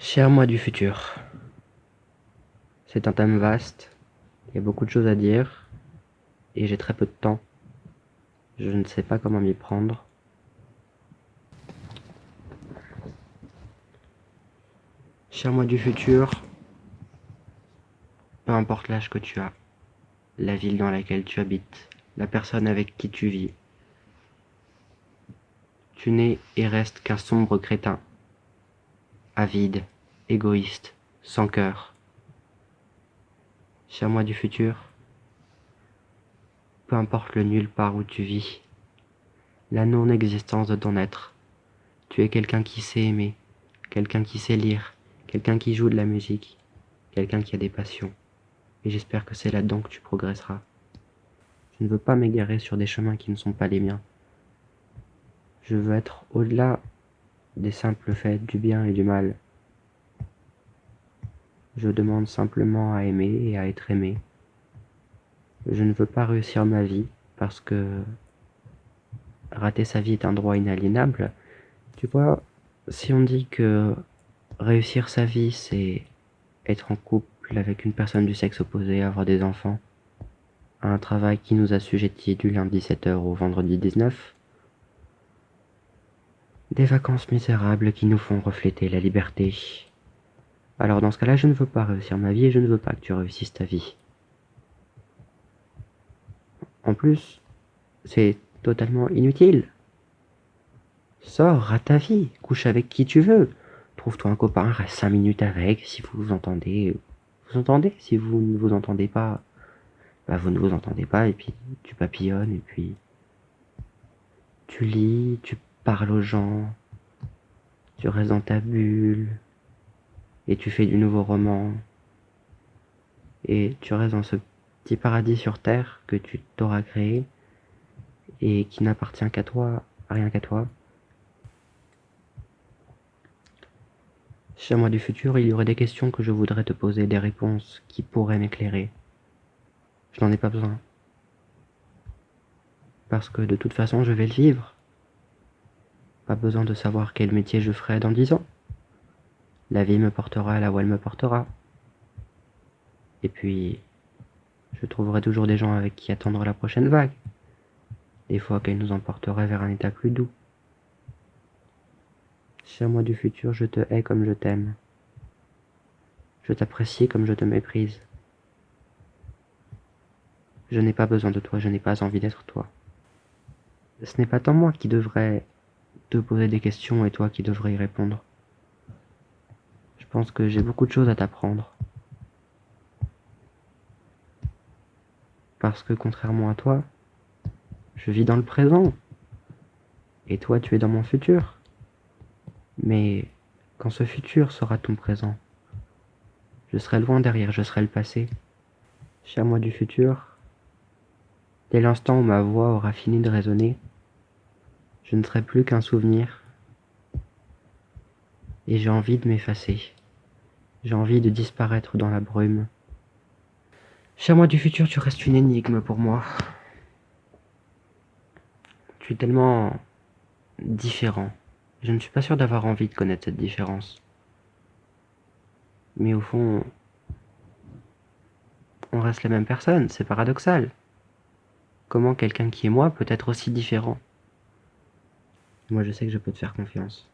Cher moi du futur. C'est un thème vaste, il y a beaucoup de choses à dire, et j'ai très peu de temps. Je ne sais pas comment m'y prendre. Cher moi du futur, peu importe l'âge que tu as, la ville dans laquelle tu habites, la personne avec qui tu vis, tu n'es et restes qu'un sombre crétin avide, égoïste, sans cœur. Cher moi du futur, peu importe le nulle part où tu vis, la non-existence de ton être, tu es quelqu'un qui sait aimer, quelqu'un qui sait lire, quelqu'un qui joue de la musique, quelqu'un qui a des passions, et j'espère que c'est là-dedans que tu progresseras. Je ne veux pas m'égarer sur des chemins qui ne sont pas les miens. Je veux être au-delà des simples faits du bien et du mal. Je demande simplement à aimer et à être aimé. Je ne veux pas réussir ma vie parce que rater sa vie est un droit inaliénable. Tu vois, si on dit que réussir sa vie, c'est être en couple avec une personne du sexe opposé, avoir des enfants, un travail qui nous assujettit du lundi 7h au vendredi 19, des vacances misérables qui nous font refléter la liberté. Alors dans ce cas-là, je ne veux pas réussir ma vie et je ne veux pas que tu réussisses ta vie. En plus, c'est totalement inutile. Sors à ta vie, couche avec qui tu veux. Trouve-toi un copain, reste 5 minutes avec, si vous vous entendez. Vous entendez Si vous ne vous entendez pas, bah vous ne vous entendez pas, et puis tu papillonnes, et puis tu lis, tu parles aux gens, tu restes dans ta bulle, et tu fais du nouveau roman, et tu restes dans ce petit paradis sur Terre que tu t'auras créé, et qui n'appartient qu'à toi, rien qu'à toi. Chez moi du futur, il y aurait des questions que je voudrais te poser, des réponses qui pourraient m'éclairer. Je n'en ai pas besoin. Parce que de toute façon, je vais le vivre. Pas besoin de savoir quel métier je ferai dans dix ans. La vie me portera là où elle me portera. Et puis, je trouverai toujours des gens avec qui attendre la prochaine vague. Des fois qu'elle nous emporterait vers un état plus doux. Cher moi du futur, je te hais comme je t'aime. Je t'apprécie comme je te méprise. Je n'ai pas besoin de toi, je n'ai pas envie d'être toi. Ce n'est pas tant moi qui devrais te poser des questions et toi qui devrais y répondre. Je pense que j'ai beaucoup de choses à t'apprendre. Parce que contrairement à toi, je vis dans le présent. Et toi, tu es dans mon futur. Mais quand ce futur sera ton présent, je serai loin derrière, je serai le passé. Cher moi du futur, dès l'instant où ma voix aura fini de résonner, je ne serai plus qu'un souvenir. Et j'ai envie de m'effacer. J'ai envie de disparaître dans la brume. Cher moi du futur, tu restes une énigme pour moi. Tu es tellement différent. Je ne suis pas sûr d'avoir envie de connaître cette différence. Mais au fond, on reste la même personne, c'est paradoxal. Comment quelqu'un qui est moi peut être aussi différent? Moi, je sais que je peux te faire confiance.